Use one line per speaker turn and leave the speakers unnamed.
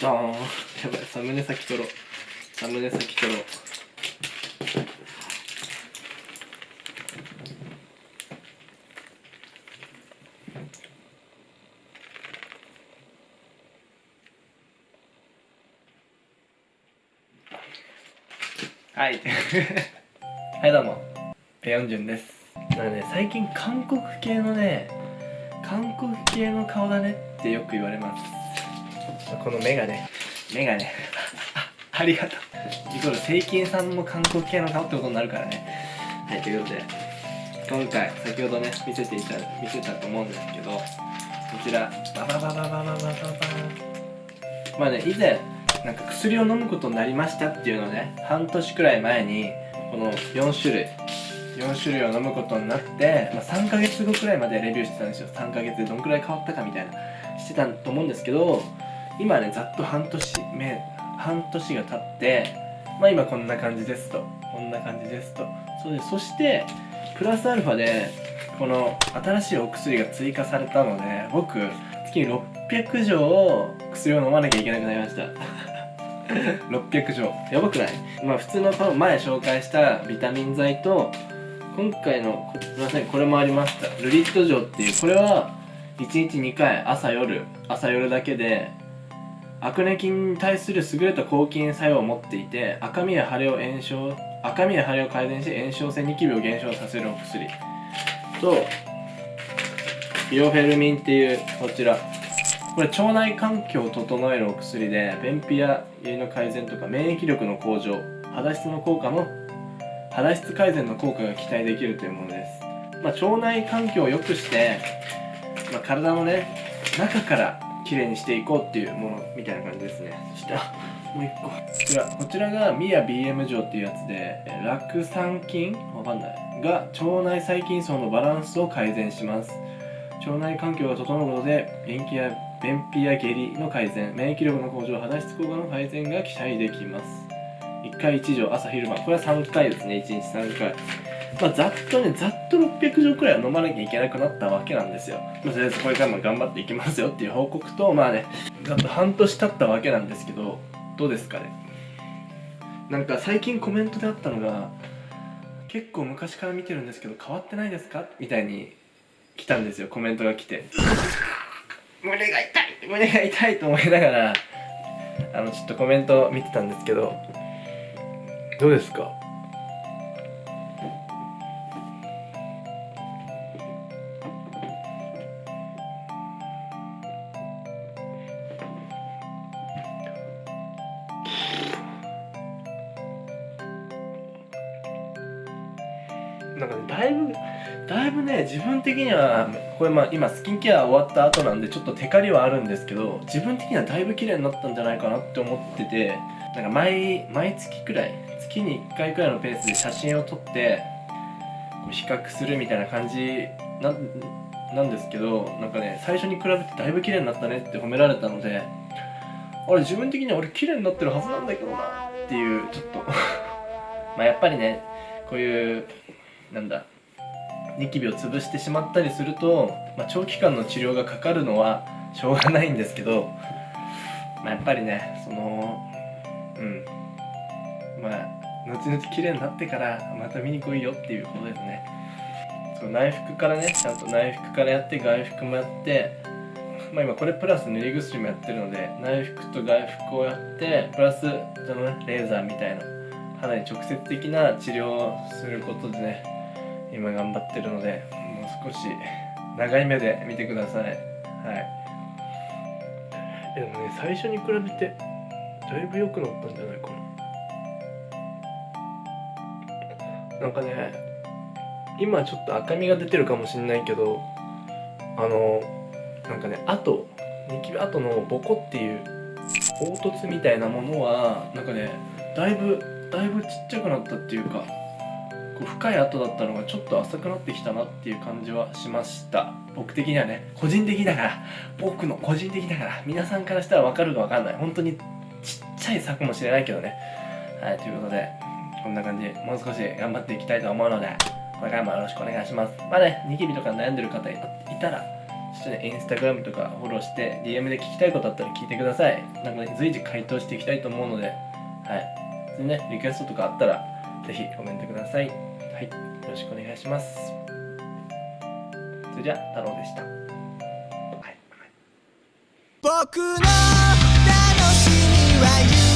ドー。ンやばいサムネ先取ろう。サムネ先取ろう。はい。はいどうも。ペヨンジュンです。だからね最近韓国系のね韓国系の顔だねってよく言われます。この目がね。目がね。ありがとう。イコールセイキンさんも韓国系の顔ってことになるからね。はいということで今回先ほどね見せていた見せたと思うんですけどこちらバババババババババまあね以前なんか薬を飲むことになりましたっていうのをね半年くらい前にこの4種類4種類を飲むことになって、まあ、3ヶ月後くらいまでレビューしてたんですよ。3ヶ月でどんくらい変わったかみたいな。してたと思うんですけど今ねざっと半年目半年が経ってまあ今こんな感じですと。こんな感じですと。そうでそしてプラスアルファでこの新しいお薬が追加されたので僕月に600錠薬を飲まなきゃいけなくなりました。600錠。やばくない？まあ普通の前紹介したビタミン剤と今回のすみませんこれもありました。ルリット錠っていうこれは1日2回朝夜朝夜だけでアクネ菌に対する優れた抗菌作用を持っていて赤みや腫れを炎症赤みや腫れを改善し炎症性ニキビを減少させるお薬。とビオフェルミンっていうこちら。これ腸内環境を整えるお薬で便秘や胃の改善とか免疫力の向上肌質の効果の肌質改善の効果が期待できるというものです、まあ、腸内環境を良くして、まあ、体のね中からきれいにしていこうっていうものみたいな感じですね。そしもう一個。こちらこちらがミア BM 錠っていうやつでえ酪酸菌わかんない。が腸内細菌層のバランスを改善します。腸内環境が整うことで便秘や便秘や下痢の改善免疫力の向上肌質効果の改善が期待できます。1回1錠朝昼晩。これは3回ですね。1日3回まあざっとねざっと600錠くらいは飲まなきゃいけなくなったわけなんですよ、まあ、とりあえずこれからも頑張っていきますよっていう報告とまあねざっと半年経ったわけなんですけどどうですかね。なんか最近コメントであったのが結構昔から見てるんですけど変わってないですか？みたいに来たんですよコメントが来て。胸が痛い胸が痛いと思いながらあのちょっとコメント見てたんですけどどうですか？なんかねだいぶだいぶね自分的にはこれまあ今スキンケア終わった後なんでちょっとテカリはあるんですけど自分的にはだいぶ綺麗になったんじゃないかなって思っててなんか毎毎月くらい月に1回くらいのペースで写真を撮ってこう比較するみたいな感じななんですけどなんかね最初に比べてだいぶ綺麗になったねって褒められたのであれ自分的には俺綺麗になってるはずなんだけどなっていうちょっと。まあやっぱりねこういうなんだニキビを潰してしまったりすると、まあ、長期間の治療がかかるのはしょうがないんですけど、まあ、やっぱりねそのうんまあ後々綺麗になってからまた見に来いよっていうことですね。そう内服からねちゃんと内服からやって外服もやってまあ今これプラス塗り薬もやってるので内服と外服をやってプラスそのねレーザーみたいな肌に直接的な治療をすることでね今頑張ってるのでもう少し長い目で見てください。はい。でもね最初に比べてだいぶ良くなったんじゃないかな。なんかね今ちょっと赤みが出てるかもしんないけどあのなんかね跡ニキビ跡のボコっていう凹凸みたいなものはなんかねだいぶだいぶちっちゃくなったっていうかこう深い跡だったのがちょっと浅くなってきたなっていう感じはしました。僕的にはね個人的だから僕の個人的だから皆さんからしたら分かるか分かんない。本当にちっちゃい柵かもしれないけどね。はいということでこんな感じもう少し頑張っていきたいと思うのでこれからもよろしくお願いします。まあねニキビとか悩んでる方いたらちょっとね、インスタグラムとかフォローして DM で聞きたいことあったら聞いてください。なんかね随時回答していきたいと思うのではい。でねリクエストとかあったら是非コメントください。はいよろしくお願いします。それじゃ太郎でした、はい、
僕の楽しみは